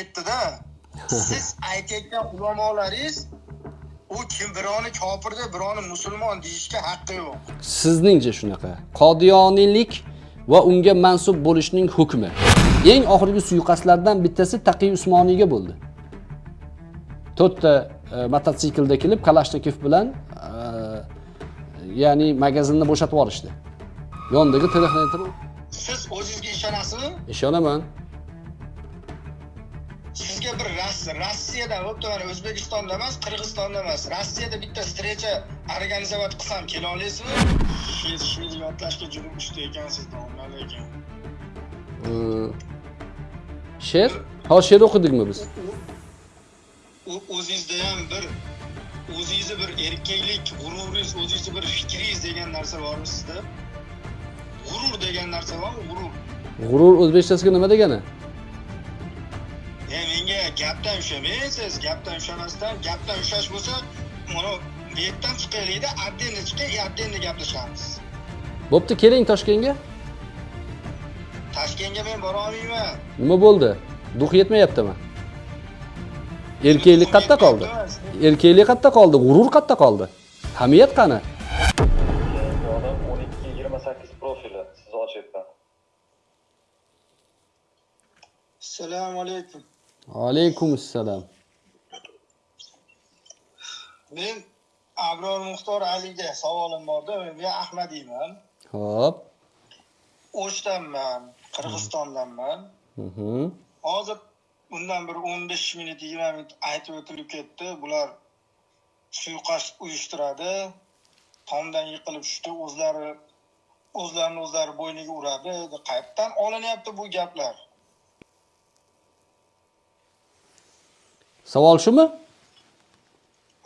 ketdida siz aytayotgan ulamolaringiz u kim birovni kofir deb birovni musulmon deyishga haqqi yo'q. Sizningcha shunaqa. Qodiyoniylik va unga mansub bo'lishning hukmi. Eng oxirgi suiqasdlardan bittasi taqiy usmoniyga bo'ldi. To'rtta e, mototsiklda kelib kalashnikov bilan e, ya'ni magazinni bo'shatib yuborishdi yonidagi texnometr siz o'zingizga ishonasizmi? Ishonaman rossiyada bo'pti mana o'zbekistonda emas qirg'izistonda emas. Rossiyada bitta встреча organizovat qilsam kela olasizmi she'r she'r yodlashga juda usta ekansiz domla lekin E, she'r? Hozir she'r o'qidikmi biz? O'zingizda ham bir o'zingizni bir erkaklik g'ururingiz o'zingizni bir fikringiz degan narsa bormi sizda? G'urur degan narsa bormi? G'urur. G'urur o'zbekchasiga nima degani gapdan ushlamaysiz gapdan ushlamasdan gapdan ushlash bo'lsa mana bu yerdan chiqaylikda отдельно chiqay отдельно gaplashamiz bo'pti keling toshkentga. Toshkentga men borolmayman nima bo'ldi? Duh yetmayaptimi? Erkaklik qayerda qoldi. Erkaklik qayerda qoldi g'urur qayerda qoldi. Hamiyat qani? Yonim 12-28 profili siz ochyapman. assalomu alaykum alaykum assalom men abror muxtor aliga savolim borda men ahmadiyman ho'p. O'shdanman qirg'izistondanman. Mhm. hozir undan bir o'n besh minut yigirma minut aytib o'tilib ketdi. Bular suiqasd uyushtiradi. Tomdan yiqilib tushdi. O'zlari o'zlarini o'zlari bo'yniga uradi. Qayerdan olinyapti bu gaplar savol shumi?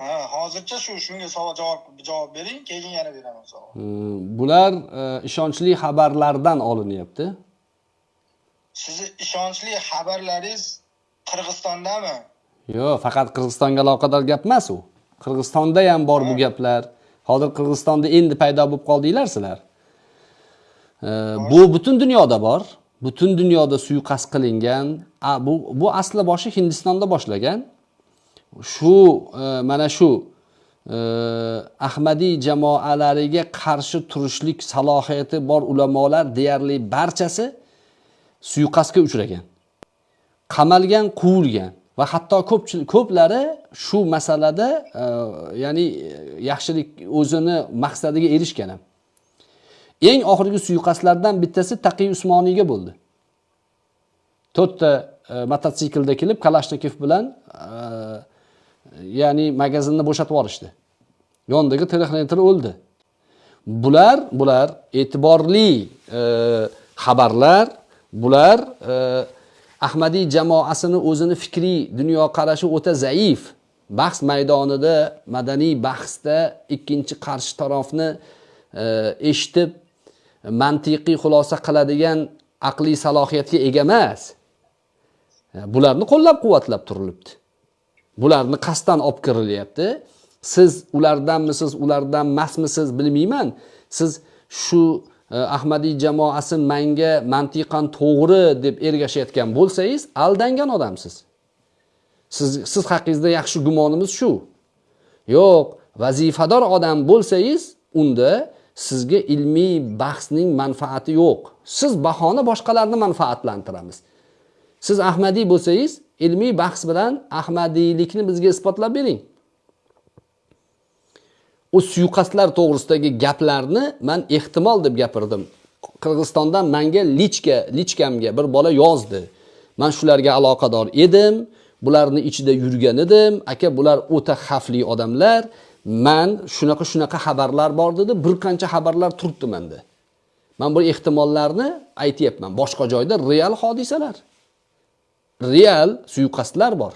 Ha hozircha shu shunga savol javob javob bering keyin yana beraman savol. Hmm, bular e, ishonchli xabarlardan olinyapti. Sizni ishonchli xabarlaringiz qirg'izistondami? Yo'q faqat qirg'izistonga aloqador gap emas u. Qirg'izistonda ham bor bu gaplar. Hozir qirg'izistonda endi paydo bo'lib qoldinglar sizlar E, bu butun dunyoda bor. Butun dunyoda suiqasd qilingan bu bu asli boshi hindistonda boshlangan shu e, mana shu e, ahmadiy jamoalariga qarshi turishlik salohiyati bor ulamolar deyarli barchasi suiqasdga uchragan qamalgan quvilgan va hatto ko'pchilik ko'plari shu masalada e, ya'ni yaxshilik o'zini maqsadiga erishgan ham. Eng oxirgi suiqasdlardan bittasi taqiy usmoniyga bo'ldi. To'rtta e, mototsiklda kelib kalashnikov bilan e, ya'ni magazinni bo'shatib yuborishdi yonidagi texnometr o'ldi. Bular bular e'tiborli e, xabarlar bular e, ahmadiy jamoasini o'zini fikriy dunyoqarashi o'ta zaif. Bahs maydonida madaniy bahsda ikkinchi qarshi tarafni e, eshitib mantiqiy xulosa qiladigan aqliy salohiyatga ega emas. E, bularni qo'llab quvvatlab turilibdi. Bularni qasddan olib kirilyapti. Siz ulardanmisiz ulardan emasmisiz bilmayman. Siz shu e, ahmadiy jamoasi manga mantiqan to'g'ri deb ergashayotgan bo'lsangiz aldangan odamsiz. Siz siz haqingizda yaxshi gumonimiz shu. Yo'q vazifador odam bo'lsangiz unda sizga ilmiy bahsning manfaati yo'q. Siz bahona boshqalarni manfaatlantiramiz. Siz ahmadiy bo'lsangiz ilmiy bahs bilan ahmadiylikni bizga isbotlab bering. U suiqasdlar to'g'risidagi gaplarni man ehtimol deb gapirdim. Qirg'izistondan manga lichka lichkamga bir bola yozdi. Man shularga aloqador edim bularni ichida yurgan edim. Aka bular o'ta xavfli odamlar. Man shunaqa shunaqa xabarlar bor dedi. Bir qancha xabarlar turibdi manda. Man bu ehtimollarni aytyapman. Boshqa joyda real hodisalar. Real suiqasdlar bor.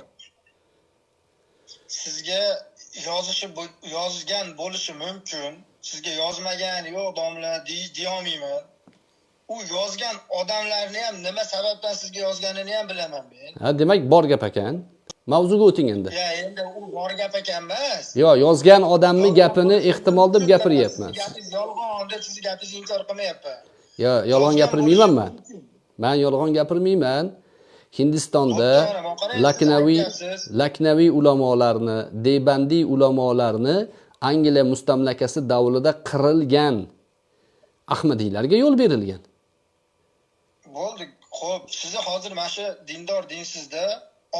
Sizga yozishi yozgan bo'lishi mumkin. Sizga yozmagan yo'q domla dey- deyolmayman. U yozgan odamlarni ham nima sababdan sizga yozganini ham bilaman men. Ha demak bor gap ekan. Mavzuga o'ting endi. Ya endi u bor gap ekan emas yo yozgan odamni gapini ehtimol deb gapiryapman. Gapingiz yolg'on deb sizni gapingizni inkor qilmayapman. Yo yolg'on gapirmayman man man yolg'on gapirmayman hindistonda laknaviy laknaviy ulamolarni debandiy ulamolarni angliya mustamlakasi davrida qirilgan ahmadiylarga yo'l berilgan. Bo'ldi. Ho'p sizni hozir mana shu dindor dinsizda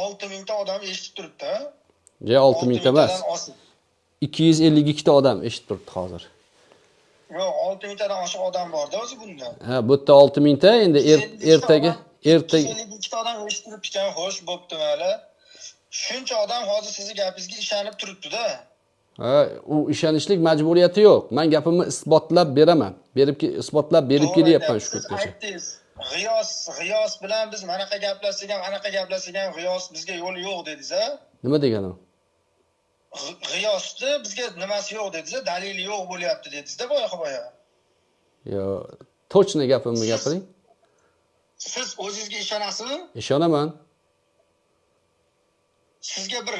olti mingta odam eshitib turibdi je olti mingta emas. ikki yuz ellik ikkita odam eshitib turibdi hozir. Yo'q olti mingtadan oshiq odam borda o'zi bunda ha bu yerda olti mingta endi er- ertaga ellik ikkita odam eshitib turibdi ekan xo'sh bo'pti mayli shuncha odam hozir sizni gapingizga ishonib turibdida. Ha u ishonishlik majburiyati yo'q. Man gapimni isbotlab beraman. Berib isbotlab berib kelyapman shu kungacha g'iyos g'iyos bilan biz manaqa gaplashsak ham anaqa gaplashsak ham g'iyos bizga yo'li yo'q dedingiz a nima deganim G'i- g'iyosni bizga nimasi yo'q dedingiz dalili yo'q bo'lyapti dedingizda boya boya yo точно gapimni gapiring siz o'zingizga ishonasizmi? Ishonaman. Sizga bir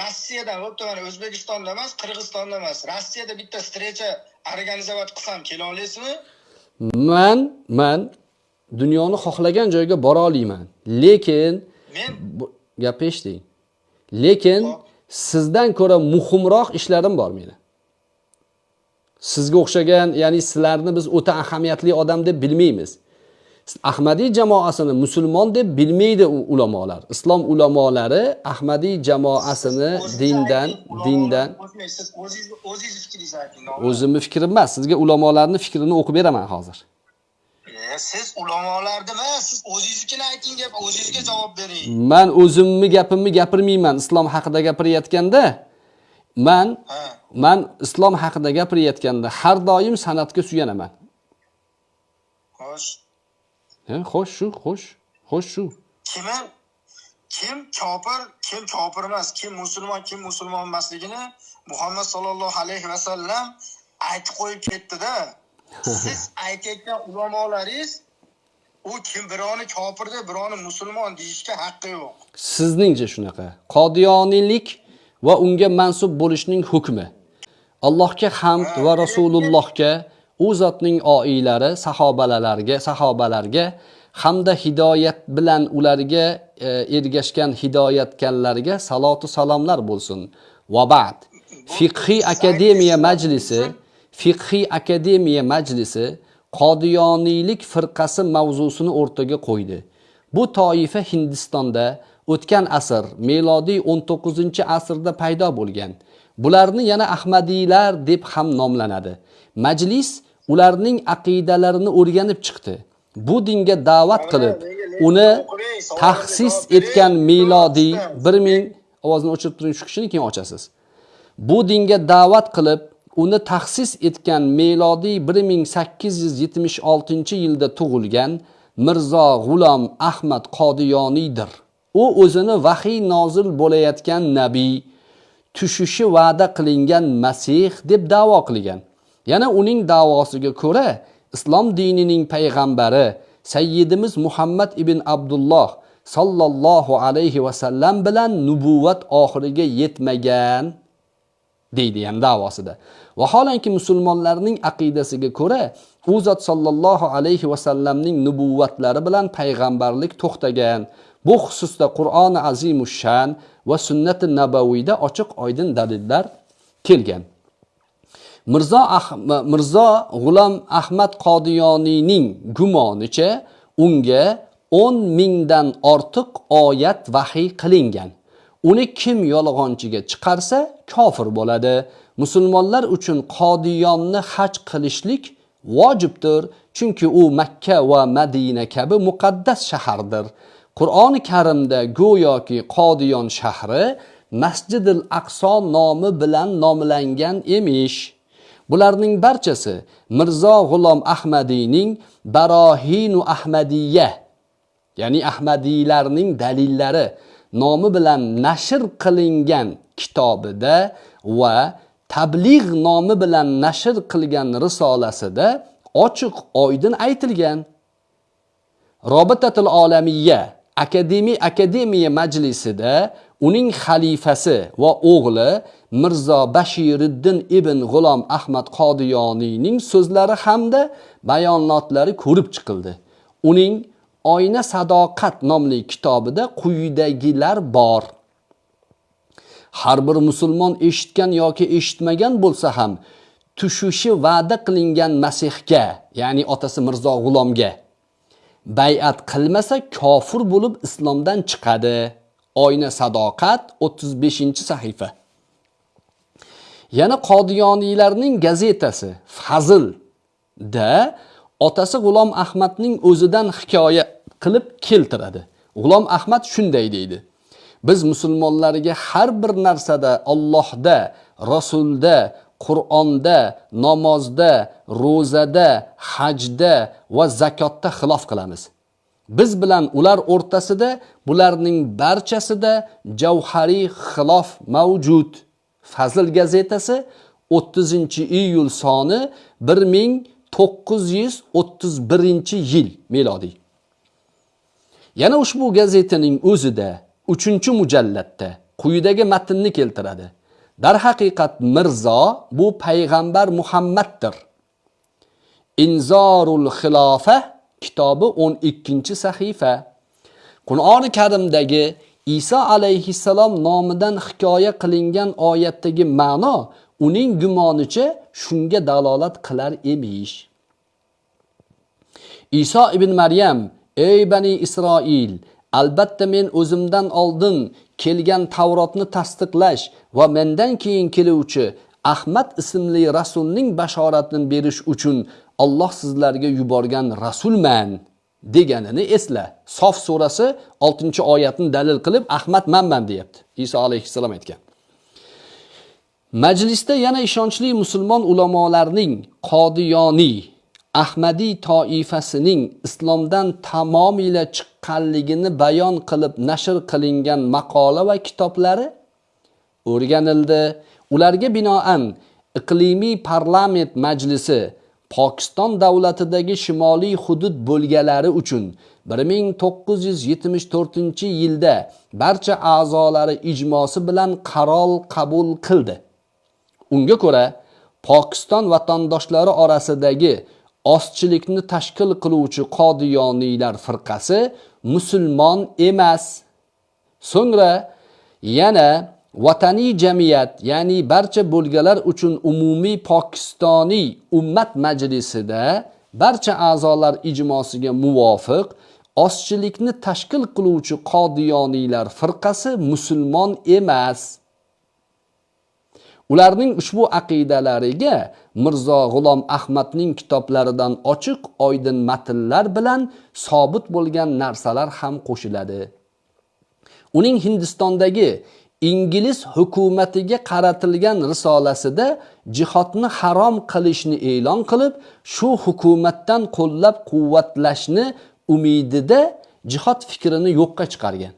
rossiyadan bo'pti mana o'zbekistonda emas qirg'izistonda emas. Rossiyada bitta встреча organizovat qilsam kela olasizmi? Man man dunyoni xohlagan joyga bora olmayman lekin men? Gapni eshiting lekin sizdan ko'ra muhimroq ishlarim bor meni. Sizga o'xshagan ya'ni sizlarni biz o'ta ahamiyatli odam deb bilmaymiz ahmadiy jamoasini musulmon deb bilmaydi u ulamolar. Islom ulamolari ahmadiy jamoasini dindan dindan o'zingizni fikringizni ayting o'zimni fikrim emas sizga ulamolarni fikrini o'qib beraman hozir. E, siz ulamolarni emas siz o'zingiznikini ayting deb o'zingizga javob bering. Man o'zimni gapimni gapirmayman islom haqida gapirayotganda man man islom haqida gapirayotganda har doim san'atga suyanaman xo'sh shu xo'sh xo'sh shu. Kimi? Kim? Kofir kim kofir emas? Kim musulmon kim musulmon emasligini muhammad sollallohu alayhi vasallam aytib qo'yib ketdida. Siz aytayotgan ulamolaringiz u kim birovni kofir deb birovni musulmon deyishga haqqi yo'q. Sizningcha shunaqa? Qodiyoniylik va unga mansub bo'lishning hukmi. Allohga hamd va rasulullohga u zotning oilari sahobalarga sahobalarga hamda hidoyat bilan ularga e, ergashgan hidoyatganlarga salotu salomlar bo'lsin. Va ba'd. Fiqhiy akademiya majlisi fiqhiy akademiya majlisi qodiyoniylik firqasi mavzusini o'rtaga qo'ydi. Bu toifa hindistonda o'tgan asr melodiy 19 asrda paydo bo'lgan. Bularni yana ahmadiylar deb ham nomlanadi. Majlis ularning aqidalarini o'rganib chiqdi bu dinga da'vat qilib uni tahsis etgan melodiy 1000 ovozni o'chirib turing shu kishini keyin ochasiz bu dinga da'vat qilib uni tahsis etgan melodiy 1876 yilda tug'ilgan Mirzo G'ulom Ahmad Qodiyoniydir. U o'zini vahiy nozil bo'layotgan nabiy, tushishi va'da qilingan masih deb da'vo qilgan. Yana uning da'vosiga ko'ra islom dinining payg'ambari Sayyidimiz Muhammad ibn Abdulloh sallallohu alayhi va sallam bilan nubuvat oxiriga yetmagan deydi ham da'vosida. Vaholanki musulmonlarning aqidasiga ko'ra u zot sallallohu alayhi va sallamning nubuvatlari bilan payg'ambarlik to'xtagan. Bu xususda Qur'oni Azimushan va sunnati nabaviyda ochiq oydin dalillar kelgan. Mirzo Ah- Mirzo G'ulom Ahmad Qodiyoniyning gumonicha unga 10 mingdan ortiq oyat vahiy qilingan. Uni kim yolg'onchiga chiqarsa kofir bo'ladi. Musulmonlar uchun Qodiyonni haj qilishlik vojibdir, chunki u Makka va Madina kabi muqaddas shahardir. Qur'oni Karimda go'yoki Qodiyon shahri Masjidil Aqso nomi bilan nomlangan emish. Bularning barchasi Mirzo G'ulom Ahmadiyning Barohinu Ahmadiyya ya'ni Ahmadiylarning dalillari nomi bilan nashr qilingan kitobida va Tabligh nomi bilan nashr qilgan risolasida ochiq oydin aytilgan. Robitatul Olamiyya akademiya akademiya majlisida uning xalifasi va o'g'li Mirzo Bashiriddin ibn G'ulom Ahmad Qodiyoniyning so'zlari hamda bayonotlari ko'rib chiqildi. Uning oyna sadoqat nomli kitobida quyidagilar bor. Har bir musulmon eshitgan yoki eshitmagan bo'lsa ham tushishi va'da qilingan masihga ya'ni otasi mirzo g'ulomga bay'at qilmasa kofir bo'lib islomdan chiqadi. Oyna sadoqat 35 sahifa. Yana qodiyoniylarning gazetasi Fazil da otasi g'ulom ahmadning o'zidan hikoya qilib keltiradi. G'ulom ahmad shunday deydi. Biz musulmonlarga har bir narsada Allohda rasulda qur'onda namozda ro'zada hajda va zakotda xilof qilamiz. Biz bilan ular o'rtasida bularning barchasida javhariy xilof mavjud. Fazl gazetasi 30 iyul soni 1931 yil milodiy. Yana ushbu gazetaning o'zida 3 mujallatda quyidagi matnni keltiradi. Darhaqiqat mirzo bu payg'ambar muhammaddir. Inzorul xilofa kitobi 12 sahifa. Qur'oni karimdagi iso alayhissalom nomidan hikoya qilingan oyatdagi ma'no uning gumonicha shunga dalolat qilar emish. Iso ibn maryam ey bani isroil albatta men o'zimdan oldin kelgan tavrotni tasdiqlash va mendan keyin keluvchi ahmad ismli rasulning bashoratini berish uchun Alloh sizlarga yuborgan rasulman. Deganini esla. Sof surasi 6 oyatni dalil qilib ahmad manman deyapti. Iso alayhissalom aytgan. Majlisda yana ishonchli musulmon ulamolarning qodiyoniy ahmadiy toifasining islomdan tamomila chiqqanligini bayon qilib nashr qilingan maqola va kitoblari o'rganildi. Ularga binoan iqlimiy parlament majlisi pokiston davlatidagi shimoliy hudud bo'lganlari uchun 1974 yilda barcha a'zolari ijmosi bilan qaror qabul qildi. Unga ko'ra pokiston vatandoshlari orasidagi ozchilikni tashkil qiluvchi qodiyoniylar firqasi musulmon emas. So'ngra yana vataniy jamiyat ya'ni barcha bo'lganlar uchun umumiy pokistoniy ummat majlisida barcha a'zolar ijmosiga muvofiq ozchilikni tashkil qiluvchi qodiyoniylar firqasi musulmon emas. Ularning ushbu aqidalariga mirzo g'ulom ahmadning kitoblaridan ochiq oydin matnlar bilan sobit bo'lgan narsalar ham qo'shiladi. Uning hindistondagi ingliz hukumatiga qaratilgan risolasida jihodni harom qilishni e'lon qilib shu hukumatdan qo'llab quvvatlashni umidida jihod fikrini yo'qqa chiqargan.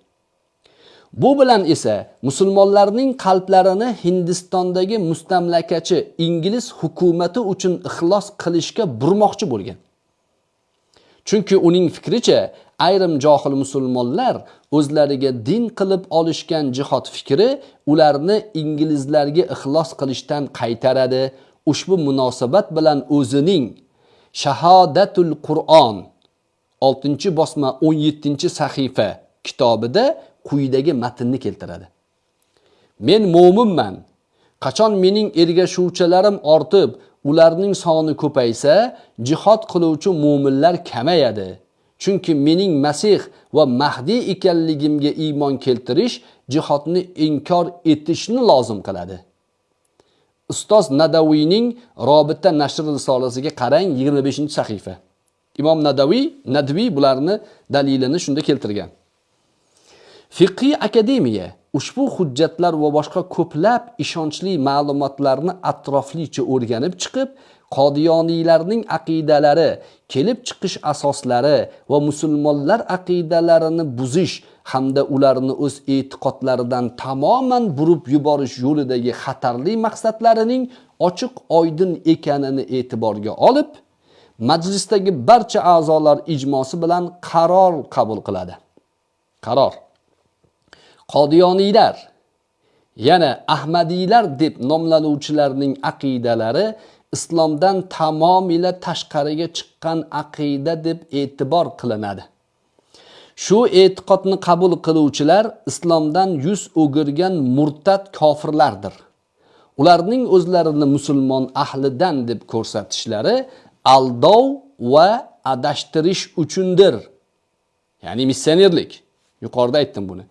Bu bilan esa musulmonlarning qalblarini hindistondagi mustamlakachi ingliz hukumati uchun ixlos qilishga burmoqchi bo'lgan. Chunki uning fikricha ayrim johil musulmonlar o'zlariga din qilib olishgan jihod fikri ularni inglizlarga ixlos qilishdan qaytaradi. Ushbu munosabat bilan o'zining shahodatul qur'on 6 bosma 17 sahifa kitobida quyidagi matnni keltiradi. Men mo'minman. Qachon mening ergashuvchilarim ortib ularning soni ko'paysa jihod qiluvchi mo'minlar kamayadi. Chunki mening masih va mahdiy ekanligimga iymon keltirish jihodni inkor etishni lozim qiladi. Ustoz nadaviyning robita nashr risolasiga qarang 25 sahifa. Imom nadaviy nadviy bularni dalilini shunda keltirgan. Fiqiy akademiya ushbu hujjatlar va boshqa ko'plab ishonchli ma'lumotlarni atroflicha o'rganib chiqib qodiyoniylarning aqidalari kelib chiqish asoslari va musulmonlar aqidalarini buzish hamda ularni o'z e'tiqodlaridan tamoman burib yuborish yo'lidagi xatarli maqsadlarining ochiq oydin ekanini e'tiborga olib majlisdagi barcha a'zolar ijmosi bilan qaror qabul qiladi. Qaror. Qodiyoniylar yana ahmadiylar deb nomlanuvchilarning aqidalari islomdan tamomila tashqariga chiqqan aqida deb e'tibor qilinadi. Shu e'tiqodni qabul qiluvchilar islomdan yuz o'girgan murtad kofirlardir. Ularning o'zlarini musulmon ahlidan deb ko'rsatishlari aldov va adashtirish uchundir. Ya'ni missionerlik. Yuqorida aytdim buni.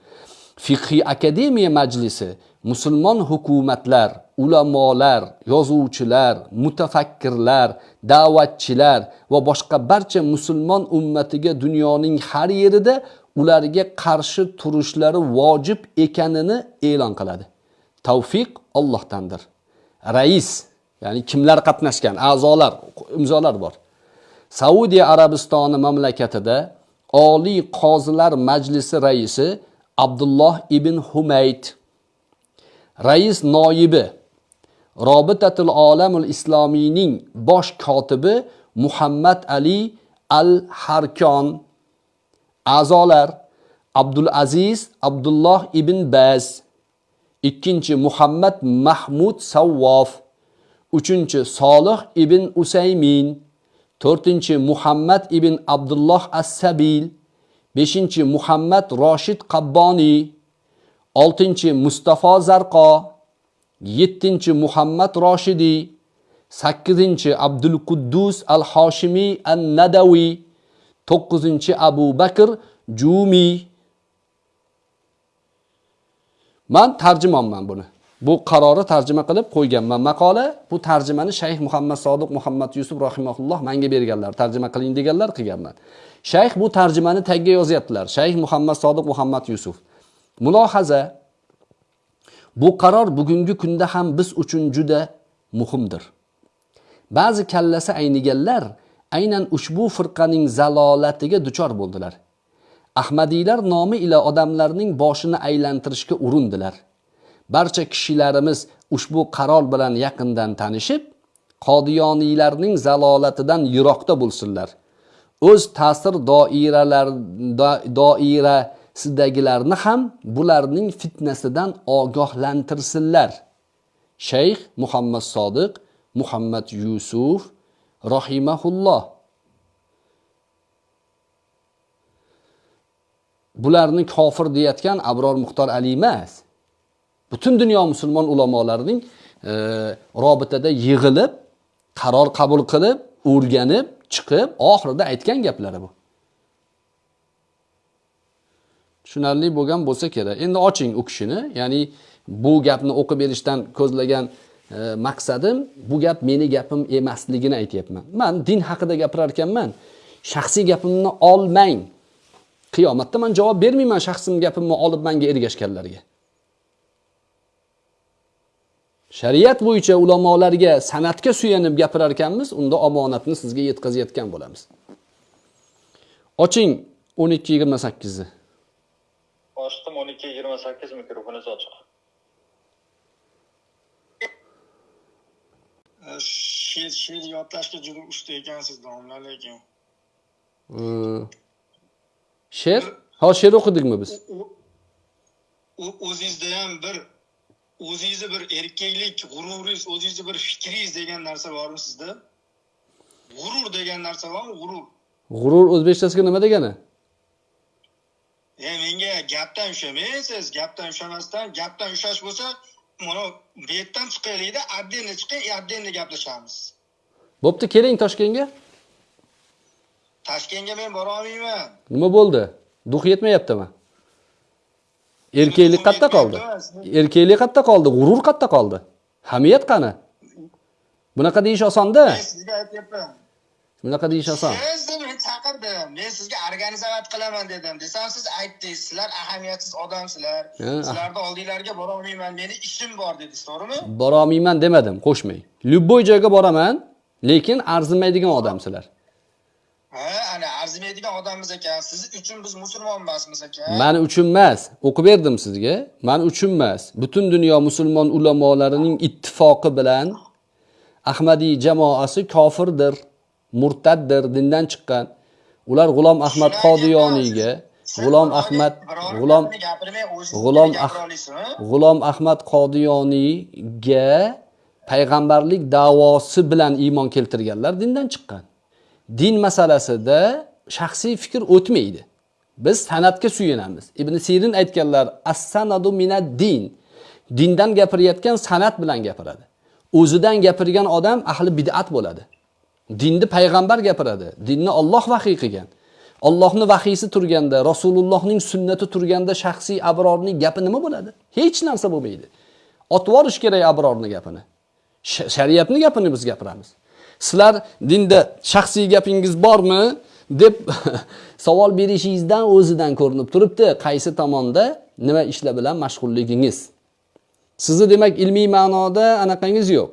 Fiqhiy akademiya majlisi musulmon hukumatlar ulamolar yozuvchilar mutafakkirlar da'vatchilar va boshqa barcha musulmon ummatiga dunyoning har yerida ularga qarshi turishlari vojib ekanini e'lon qiladi. Tavfiq Allohdandir. Rais ya'ni kimlar qatnashgan? A'zolar imzolar bor. Saudiya arabistoni mamlakatida oliy qozilar majlisi raisi abdulloh ibn humayd. Rais noibi robitatul olamul islomiyning bosh kotibi muhammad ali al harkon a'zolar abdul aziz abdulloh ibn baz. Ikkinchi muhammad mahmud savvof. Uchinchi solih ibn usaymin. To'rtinchi muhammad ibn abdulloh as-sabil. Beshinchi muhammad roshid qabboniy. Oltinchi mustafo zarqo. Yettinchi muhammad roshidiy sakkizinchi abdul quddus al hoshimiy an nadaviy to'qqizinchi abu bakr jumiy man tarjimonman buni. Bu qarori tarjima qilib qo'yganman. Maqola bu tarjimani shayx muhammad sodiq muhammad yusuf rahimahulloh menga berganlar tarjima qiling deganlar qilganman. Shayx bu tarjimani tagga yozyaptilar. Shayx muhammad sodiq muhammad yusuf. Mulohaza bu qaror bugungi kunda ham biz uchun juda muhimdir. Ba'zi kallasi ayniganlar aynan ushbu firqaning zalolatiga duchor bo'ldilar. Ahmadiylar nomi ila odamlarning boshini aylantirishga urindilar. Barcha kishilarimiz ushbu qaror bilan yaqindan tanishib qodiyoniylarning zalolatidan yiroqda bo'lsinlar. O'z ta'sir doiralar doirasidagilarni ham bularning fitnasidan ogohlantirsinlar. Shayx muhammad sodiq muhammad yusuf rohimahulloh bularni kofir deyayotgan abror muxtor ali emas. Butun dunyo musulmon ulamolarining e, robitada yig'ilib qaror qabul qilib o'rganib chiqib oxirida aytgan gaplari bu. Tushunarli bo'lgan bo'lsa kerak. Endi oching u kishini. Ya'ni bu gapni o'qib berishdan ko'zlagan e, maqsadim bu gap meni gapim emasligini aytyapman. Man din haqida gapirar ekanman shaxsiy gapimni olmang. Qiyomatda man javob bermayman shaxsim gapimni olib manga ergashganlarga. Shariat bo'yicha ulamolarga san'atga suyanib gapirar ekanmiz unda omonatni sizga yetkazayotgan bo'lamiz. Oching o'n ikki yigirma sakkizni. Ochdim o'n ikki yigirma sakkiz mikrofoningiz ochiq she'r she'r yodlashga juda usta ekansiz domla lekin she'r ho she'r o'qidikmi biz? O'zingizda ham bir o'zingizni bir erkaklik g'ururingiz o'zingizni bir fikringiz degan narsa bormi sizda g'urur degan narsa bormi g'urur. G'urur o'zbekchasiga nima degani e menga gapdan ushlamaysiz gapdan ushlamasdan gapdan ushlash bo'lsa mana bu yerdan chiqaylikda отдельно chiqing отдельно gaplashamiz. Bo'pti keling toshkentga. Toshkentga men borolmayman nima bo'ldi? Duh yetmayaptimi? Erkaklik qayerda qoldi. erkaklik qayerda qoldi g'urur qayerda qoldi. Hamiyat qani? Bunaqa deyish osonda. Men sizga aytyapman. Bunaqa deyish oson. Men chaqirdim. Men sizga organizovat qilaman dedim. Desam siz aytdingiz sizlar ahamiyatsiz odamsizlar. Sizlarni oldinglarga borolmayman meni ishim bor dedingiz to'g'rimi? Borolmayman demadim qo'shmang любой joyga boraman lekin arzimaydigan odamsizlar. Ha ana arzimaydigan odammiz ekan. Siz uchun biz musulmon emasmiz ekan. Mani uchun emas o'qib berdim sizga. Mani uchun emas butun dunyo musulmon ulamolarining ittifoqi bilan ahmadiy jamoasi kofirdir murtaddir dindan chiqqan ular g'ulom ahmad qodiyoniyga g'ulom ahmad g'ulom G'ulom g'ulom ahmad qodiyoniyga payg'ambarlik da'vosi bilan iymon keltirganlar dindan chiqqan. Din masalasida shaxsiy fikr o'tmaydi. Biz san'atga suyanamiz. Ibn sirin aytganlar as sanadu minad din. Dindan gapirayotgan san'at bilan gapiradi. O'zidan gapirgan odam ahli bid'at bo'ladi. Dinni payg'ambar gapiradi. Dinni Alloh vahiy qilgan. Allohning vahiysi turganda rasulullohning sunnati turganda shaxsiy abrorning gapi nima bo'ladi? Hech narsa bo'lmaydi. Otib yuborish kerak abrorni gapini. Shariatni gapini biz gapiramiz. Sizlar dinda shaxsiy gapingiz bormi? deb savol berishingizdan o'zidan ko'rinib turibdi. Qaysi tomonda nima ishlar bilan mashg'ulligingiz? Sizni demak ilmiy ma'noda anaqangiz yo'q.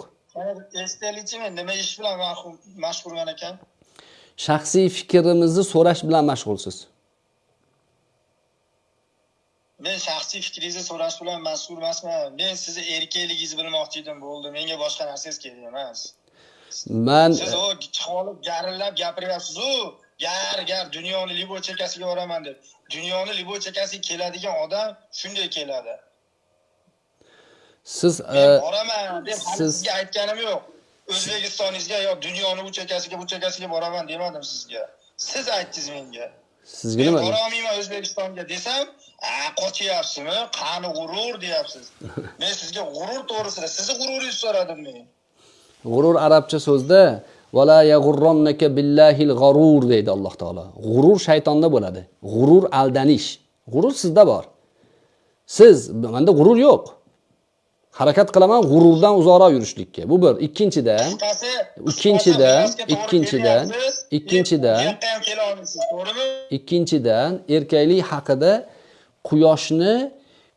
Eslaylikchi nima ish bilan mashg'ul- mashg'ulman ekan shaxsiy fikrimizni so'rash bilan mashg'ulsiz men shaxsiy fikringizni so'rash bilan mas'ul emasman men sizni erkakligingizni bilmoqchi edim bo'ldi menga boshqa narsangiz kerak emas man siz o chiqib garillab gapiryapsizu gar gar dunyoni libo chekkasiga boraman deb. Dunyoni libo chekkasiga keladigan odam shunday keladi siz men e, boraman deb hali siz- sizga aytganim yo'q. O'zbekistoningizga yo dunyoni u chekkasiga bu chekkasiga boraman demadim sizga. Siz aytdingiz menga. Sizga men nima borolmayman o'zbekistonga desam a qochyapsizmi qani g'urur deyapsiz. Men sizga g'urur to'g'risida sizni g'ururingizni so'radim men. G'urur arabcha so'zda vala yag'urronnaka billahil g'arur deydi alloh taolo. G'urur shaytonda bo'ladi. G'urur aldanish. G'urur sizda bor. Siz manda g'urur yo'q harakat qilaman g'ururdan uzoqroq yurishlikka. Bu bir. Ikkinchidan qisqasi Ikkinchidan, ikkinchidan, ikkinchidan. erkaklik haqida quyoshni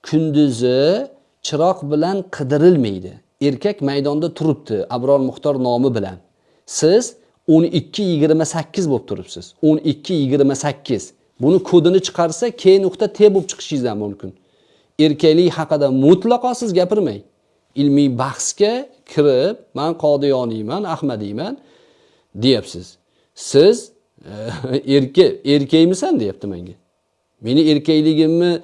kunduzi chiroq bilan qidirilmaydi. Erkak maydonda turibdi abror muxtor nomi bilan. Siz 12 28 bo'lib turibsiz. 12 28 buni kodini chiqarsa k nuqta t bo'lib chiqishingiz ham mumkin erkaklik haqida mutlaqo siz gapirmang. Ilmiy bahsga kirib man qodiyoniyman ahmadiyman deyapsiz. Siz e, erkak erkakmisan deyapti menga. Meni erkakligimni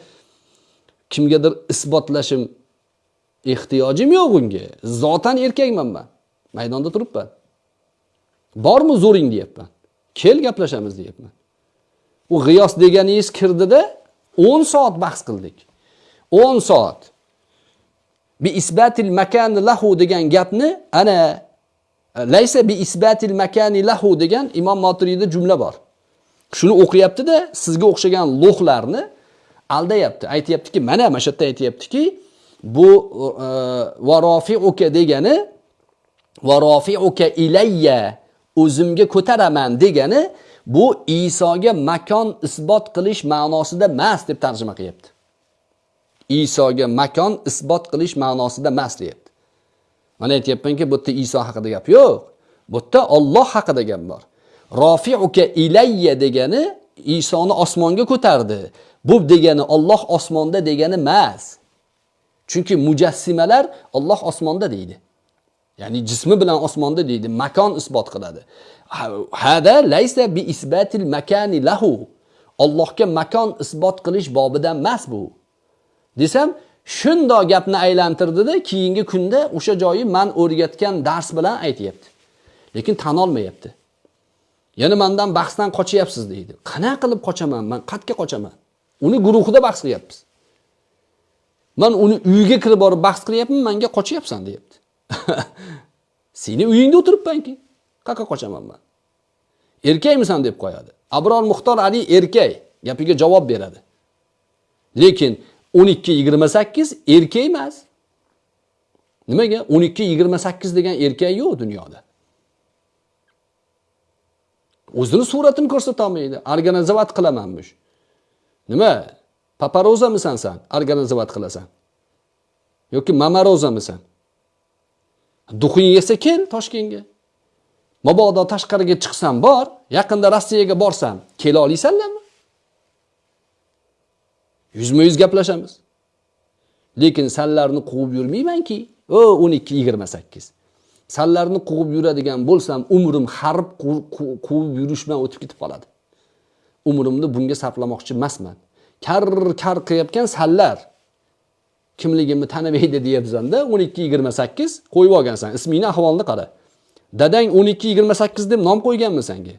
kimgadir isbotlashim ehtiyojim yo'q unga zotan erkakman man. Maydonda turibman. Bormi zo'ring deyapman. Kel gaplashamiz deyapman. U g'iyos deganingiz kirdida 10 soat bahs qildik. 10 soat. Bi isbatil makani lahu degan gapni ana laysa bi isbatil makani lahu degan imom moturiyda jumla bor. Shuni o'qiyaptida sizga o'xshagan lo'hlarni aldayapti. Aytyaptiki mana mana shu yerda aytyaptiki bu e, varofiuka degani varofiuka ilayya o'zimga ko'taraman degani bu Isoga makon isbot qilish ma'nosida emas deb tarjima qilyapti. Isoga makon isbot qilish ma'nosida emas deyapti. Mana aytyapmanki bu yerda Iso haqida gap yo'q. Bu yerda Alloh haqida gap bor. Rofiuka ilayya degani Isoni osmonga ko'tardi. Bu degani Alloh osmonda degani emas. Chunki mujassimalar Alloh osmonda deydi. Ya'ni jismi bilan osmonda deydi makon isbot qiladi. Hada laysa bi isbatil makani lahu. Allohga makon isbot qilish bobidan emas bu. Desam shundoq gapni aylantirdida keyingi kunda o'sha joyi man o'rgatgan dars bilan aytyapti. Lekin tan olmayapti. Yana mandan bahsdan qochyapsiz deydi. Qanaqa qilib qochaman? Man qayerga qochaman. Uni guruhida bahs qilyapmiz. Man uni uyiga kirib borib bahs qilyapman manga qochyapsan deyapti. Seni uyingda o'tiribmanki qayerga qochaman man? Erkakmisan deb qo'yadi. Abror muxtor ali erkak gapiga javob beradi. Lekin 12 28 erkak emas. Nimaga? 12 28 degan erkak yo'q dunyoda. O'zini suratini ko'rsatolmaydi. Organizovat qilamanmish nima? Paparozamisan san? Organizovat qilasan. Yoki mamarozamisan? Duxing yesa kel toshkentga. Mabodo tashqariga chiqsam bor yaqinda rossiyaga borsam kela olasanlarmi? Yuzma yuz gaplashamiz. Lekin sanlarni quvib yurmaymanki o o'n ikki yigirma sakkiz. Sanlarni quvib yuradigan bo'lsam umrim harb quvib yurish bilan o'tib ketib qoladi. Umrimni bunga sarflamoqchi emasman. Kar kar qilayotgan sanlar kimligimni tanimaydi deyapsanda o'n ikki yigirma sakkiz qo'yib olgansan. Ismingni ahvolini qara. Dadang o'n ikki yigirma sakkiz deb nom qo'yganmi senga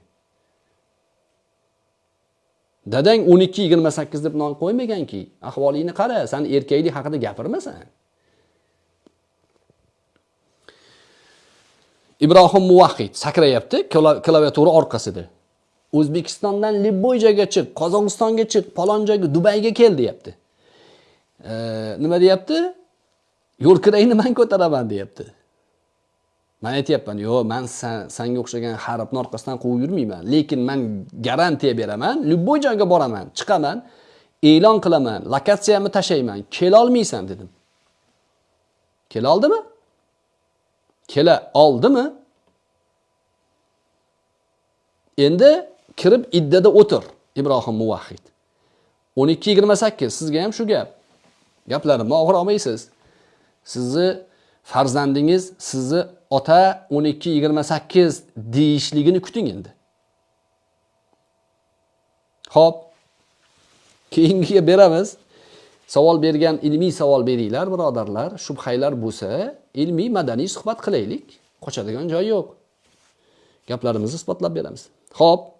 dadang 12 28 deb non qo'ymaganki ahvolingni qara san erkaklik haqida gapirmasan. Ibrohim muvahhid sakrayapti klaviatura orqasida. O'zbekistondan libboyjaga chiq qozog'istonga chiq palon joyga dubayga kel deyapti. E, nima deyapti? Yo'lkirangni man ko'taraman deyapti. Man aytyapman yo'q man sanga o'xshagan harfni orqasidan quvib yurmayman lekin man garantiya beraman любой joyga boraman chiqaman e'lon qilaman lokatsiyamni tashlayman kelolmaysan dedim. Kela oldimi kela oldimi? Endi kirib iddada o'tir ibrohim muvahhid. 12.28 sizga ham shu gap. Gaplarimni og'ir olmaysiz. Sizni farzandingiz sizni ota 12-28 deyishligini kuting endi. Ho'p keyingiga beramiz. Savol bergan ilmiy savol beringlar birodarlar. Shubhanglar bo'lsa ilmiy madaniy suhbat qilaylik. Qochadigan joy yo'q. Gaplarimizni isbotlab beramiz. Ho'p